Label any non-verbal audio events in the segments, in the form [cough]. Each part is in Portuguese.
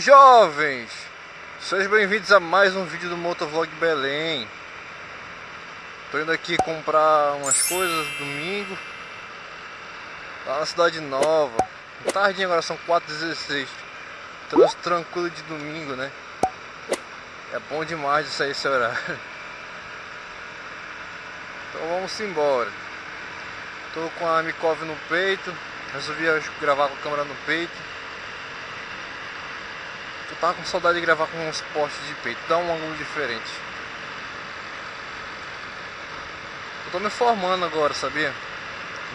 Jovens! Sejam bem-vindos a mais um vídeo do Motovlog Belém. Tô indo aqui comprar umas coisas domingo. Lá na cidade nova. Tardinha agora, são 4h16 Trânsito tranquilo de domingo, né? É bom demais de sair esse horário. Então vamos embora. Tô com a Mikov no peito. Resolvi gravar com a câmera no peito tava com saudade de gravar com uns postes de peito, dá um ângulo diferente. Eu tô me formando agora, sabia?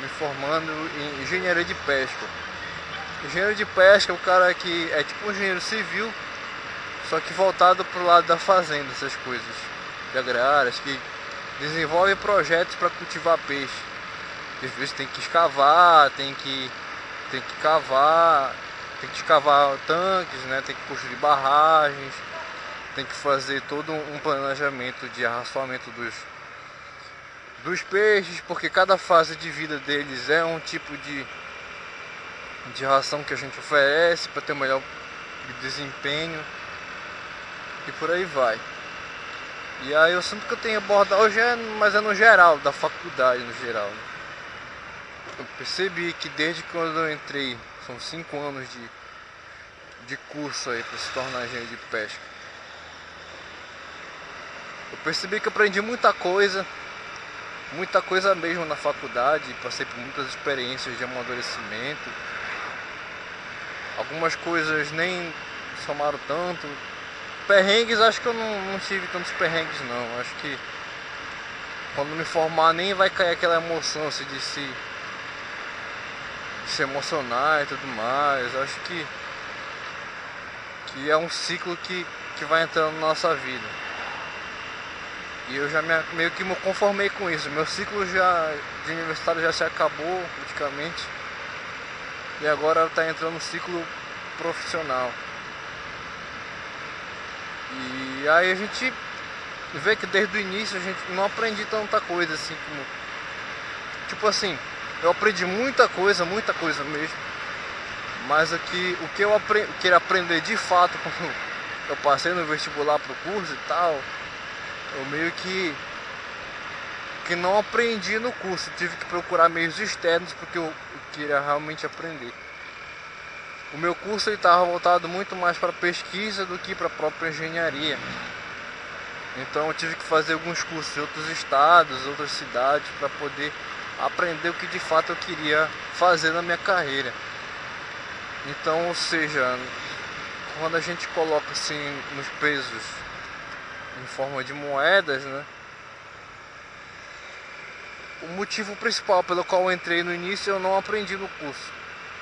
Me formando em engenharia de pesca. Engenheiro de pesca é o cara que é tipo um engenheiro civil, só que voltado pro lado da fazenda, essas coisas de agrárias, que desenvolve projetos para cultivar peixe. Às vezes tem que escavar, tem que, tem que cavar, tem que escavar tanques, né? tem que construir barragens, tem que fazer todo um planejamento de arraçoamento dos, dos peixes, porque cada fase de vida deles é um tipo de, de ração que a gente oferece para ter um melhor desempenho e por aí vai. E aí eu sinto que eu tenho abordado hoje, é, mas é no geral, da faculdade no geral. Né? Eu percebi que desde quando eu entrei são cinco anos de, de curso aí para se tornar engenheiro de pesca. Eu percebi que aprendi muita coisa, muita coisa mesmo na faculdade, passei por muitas experiências de amadurecimento. Algumas coisas nem somaram tanto. Perrengues acho que eu não, não tive tantos perrengues não. Acho que quando me formar nem vai cair aquela emoção assim, de se se emocionar e tudo mais. Acho que, que é um ciclo que, que vai entrando na nossa vida. E eu já me, meio que me conformei com isso. Meu ciclo já, de universitário já se acabou praticamente. E agora está entrando no ciclo profissional. E aí a gente vê que desde o início a gente não aprendi tanta coisa assim como. Tipo assim, eu aprendi muita coisa, muita coisa mesmo. Mas aqui, o que eu queria aprender de fato quando [laughs] eu passei no vestibular pro curso e tal, eu meio que que não aprendi no curso, tive que procurar meios externos porque eu queria realmente aprender. O meu curso estava voltado muito mais para pesquisa do que para a própria engenharia. Então eu tive que fazer alguns cursos em outros estados, outras cidades para poder aprender o que de fato eu queria fazer na minha carreira. Então, ou seja, quando a gente coloca assim nos pesos em forma de moedas, né? O motivo principal pelo qual eu entrei no início eu não aprendi no curso.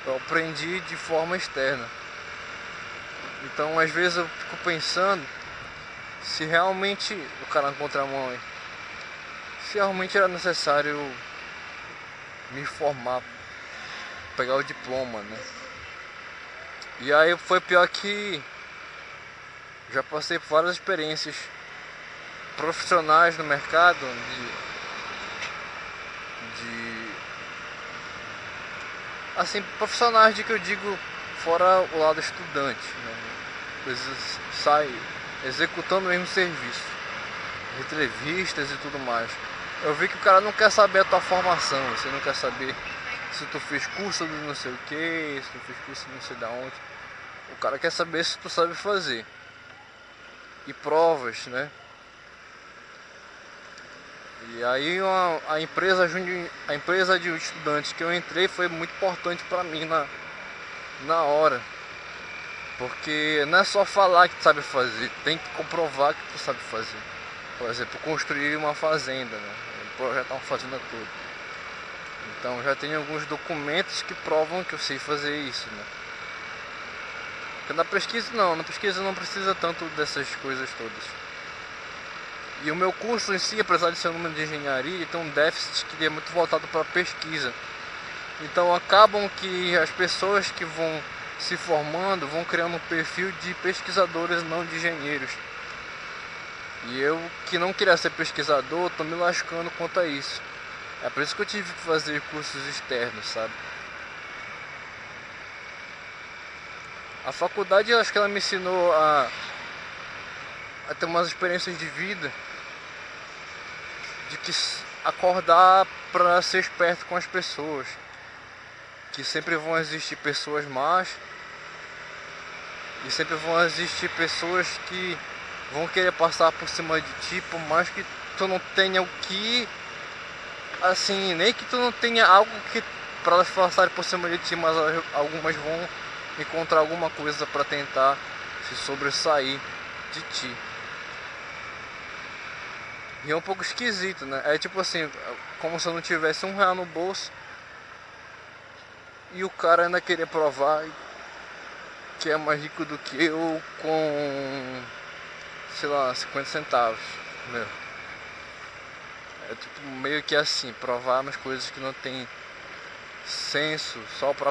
Eu aprendi de forma externa. Então, às vezes eu fico pensando se realmente o cara na contramão, se realmente era necessário me formar, pegar o diploma, né? E aí foi pior que já passei por várias experiências profissionais no mercado de, de assim profissionais de que eu digo fora o lado estudante, né? Saem executando o mesmo serviço, entrevistas e tudo mais. Eu vi que o cara não quer saber a tua formação, você não quer saber se tu fez curso de não sei o que, se tu fez curso de não sei da onde. O cara quer saber se tu sabe fazer. E provas, né? E aí uma, a empresa a empresa de estudantes que eu entrei foi muito importante para mim na, na hora. Porque não é só falar que tu sabe fazer, tem que comprovar que tu sabe fazer. Por exemplo, construir uma fazenda, né? Projetar uma fazenda toda. Então já tenho alguns documentos que provam que eu sei fazer isso, né? Porque na pesquisa não, na pesquisa não precisa tanto dessas coisas todas. E o meu curso em si, apesar de ser um número de engenharia, tem um déficit que é muito voltado para pesquisa. Então acabam que as pessoas que vão se formando vão criando um perfil de pesquisadores, não de engenheiros. E eu que não queria ser pesquisador, tô me lascando quanto a isso. É por isso que eu tive que fazer cursos externos, sabe? A faculdade, acho que ela me ensinou a, a ter umas experiências de vida, de que acordar para ser esperto com as pessoas, que sempre vão existir pessoas más e sempre vão existir pessoas que vão querer passar por cima de ti, por mais que tu não tenha o que assim, nem que tu não tenha algo que para elas passarem por cima de ti, mas algumas vão encontrar alguma coisa para tentar se sobressair de ti. E é um pouco esquisito, né? É tipo assim, como se eu não tivesse um real no bolso e o cara ainda querer provar que é mais rico do que eu com, sei lá, 50 centavos, meu. É tipo meio que assim, provar umas coisas que não tem senso só pra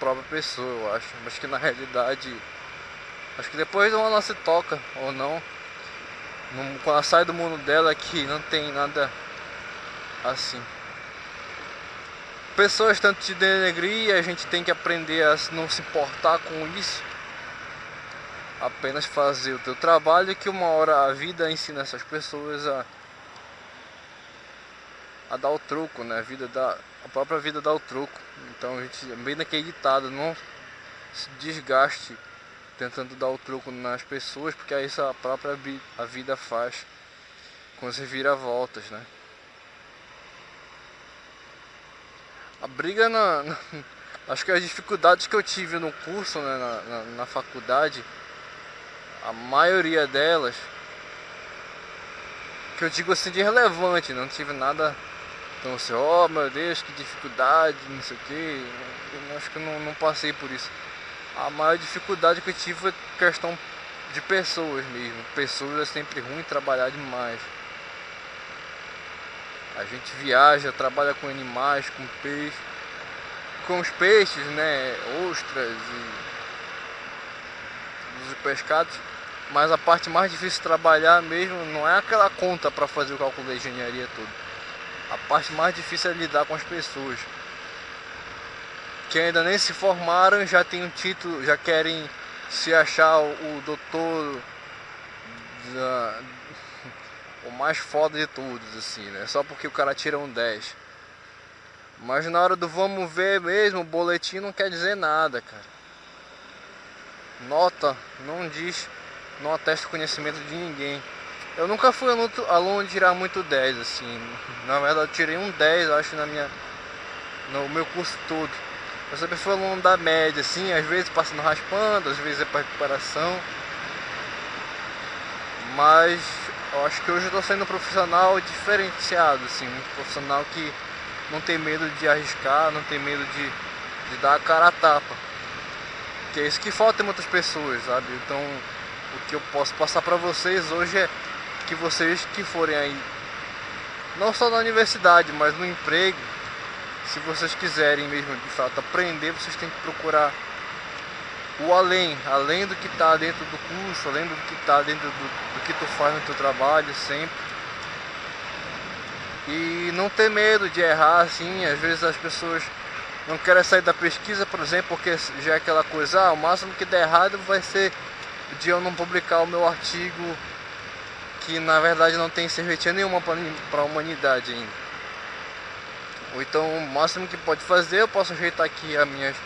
própria pessoa, eu acho. Mas que na realidade, acho que depois ela se toca ou não. Quando ela sai do mundo dela que não tem nada assim. Pessoas tanto te denegrir a gente tem que aprender a não se importar com isso. Apenas fazer o teu trabalho que uma hora a vida ensina essas pessoas a a dar o troco, né? A, vida dá, a própria vida dá o troco. Então a gente, bem naquele ditado, não se desgaste tentando dar o troco nas pessoas, porque aí a própria a vida faz com as reviravoltas, né? A briga na, na, [laughs] Acho que as dificuldades que eu tive no curso, né, na, na, na faculdade, a maioria delas, que eu digo assim de relevante, não tive nada então assim, oh meu Deus, que dificuldade, não sei o que. Eu acho que eu não, não passei por isso. A maior dificuldade que eu tive foi questão de pessoas mesmo. Pessoas é sempre ruim trabalhar demais. A gente viaja, trabalha com animais, com peixe. Com os peixes, né? Ostras e os pescados. Mas a parte mais difícil de trabalhar mesmo não é aquela conta para fazer o cálculo da engenharia todo a parte mais difícil é lidar com as pessoas que ainda nem se formaram, já tem um título, já querem se achar o, o doutor da, [laughs] o mais foda de todos, assim, né? Só porque o cara tira um 10. Mas na hora do vamos ver mesmo, o boletim não quer dizer nada, cara. Nota não diz, não atesta o conhecimento de ninguém. Eu nunca fui aluno, aluno de tirar muito 10, assim. Na verdade, eu tirei um 10, acho, na minha, no meu curso todo. Eu sempre fui aluno da média, assim, às vezes passando raspando, às vezes é para recuperação. Mas eu acho que hoje eu estou sendo um profissional diferenciado, assim, um profissional que não tem medo de arriscar, não tem medo de, de dar a cara a tapa. Que é isso que falta em muitas pessoas, sabe? Então, o que eu posso passar para vocês hoje é que vocês que forem aí, não só na universidade, mas no emprego, se vocês quiserem mesmo de fato aprender, vocês têm que procurar o além, além do que está dentro do curso, além do que está dentro do, do que tu faz no teu trabalho sempre. E não ter medo de errar assim, às vezes as pessoas não querem sair da pesquisa, por exemplo, porque já é aquela coisa, ah, o máximo que der errado vai ser de eu não publicar o meu artigo que na verdade não tem serventia nenhuma para a humanidade ainda. Ou então o máximo que pode fazer, eu posso ajeitar aqui as minhas,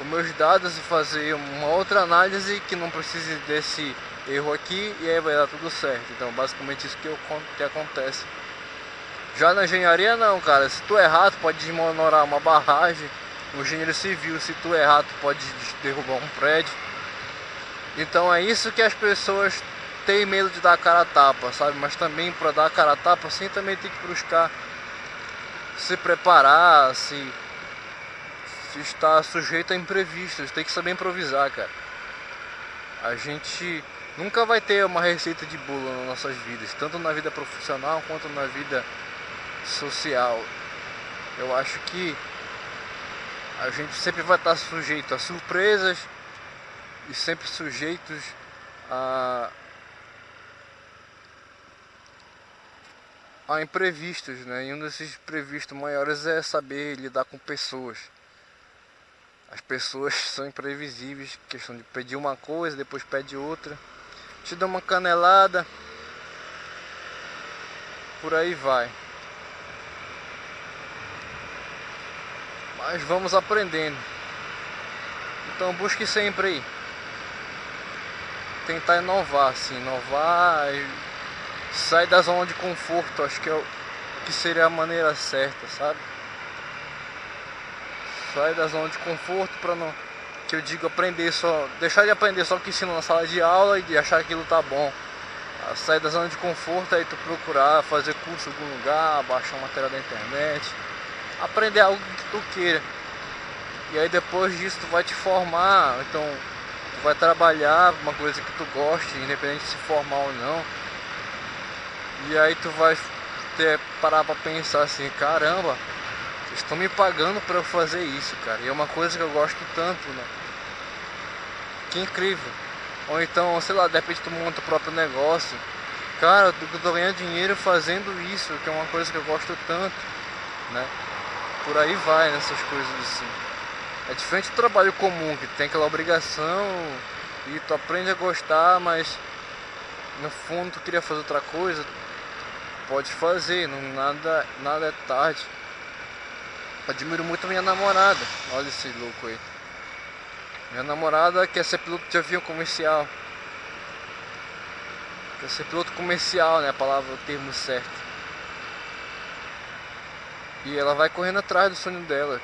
os meus dados e fazer uma outra análise que não precise desse erro aqui e aí vai dar tudo certo. Então basicamente isso que, eu, que acontece. Já na engenharia não, cara, se tu errar, tu pode desmoronar uma barragem, no engenheiro civil, se tu errar, tu pode derrubar um prédio. Então é isso que as pessoas tem medo de dar cara a tapa, sabe? Mas também para dar cara a tapa, assim também tem que buscar se preparar, se, se estar sujeito a imprevistos, tem que saber improvisar, cara. A gente nunca vai ter uma receita de bolo nas nossas vidas, tanto na vida profissional quanto na vida social. Eu acho que a gente sempre vai estar sujeito a surpresas e sempre sujeitos a a imprevistos, né? E um desses imprevistos maiores é saber lidar com pessoas. As pessoas [laughs] são imprevisíveis, questão de pedir uma coisa, depois pede outra. Te dá uma canelada. Por aí vai. Mas vamos aprendendo. Então busque sempre aí. Tentar inovar, assim, inovar sair da zona de conforto, acho que é o que seria a maneira certa, sabe? Sair da zona de conforto para não que eu digo aprender só, deixar de aprender só o que ensino na sala de aula e de achar aquilo tá bom. Sair da zona de conforto aí tu procurar fazer curso em algum lugar, baixar uma matéria da internet, aprender algo que tu queira. E aí depois disso tu vai te formar, então vai trabalhar uma coisa que tu goste, independente de se formar ou não. E aí tu vai ter parar pra pensar assim, caramba, estão me pagando para eu fazer isso, cara. E é uma coisa que eu gosto tanto, né? Que incrível. Ou então, sei lá, de repente tu monta o próprio negócio. Cara, eu tô ganhando dinheiro fazendo isso, que é uma coisa que eu gosto tanto, né? Por aí vai nessas coisas assim. É diferente do trabalho comum, que tem aquela obrigação e tu aprende a gostar, mas no fundo tu queria fazer outra coisa, pode fazer, não, nada, nada é tarde. Admiro muito a minha namorada, olha esse louco aí. Minha namorada quer ser piloto de avião comercial. Quer ser piloto comercial, né? A palavra, o termo certo. E ela vai correndo atrás do sonho dela.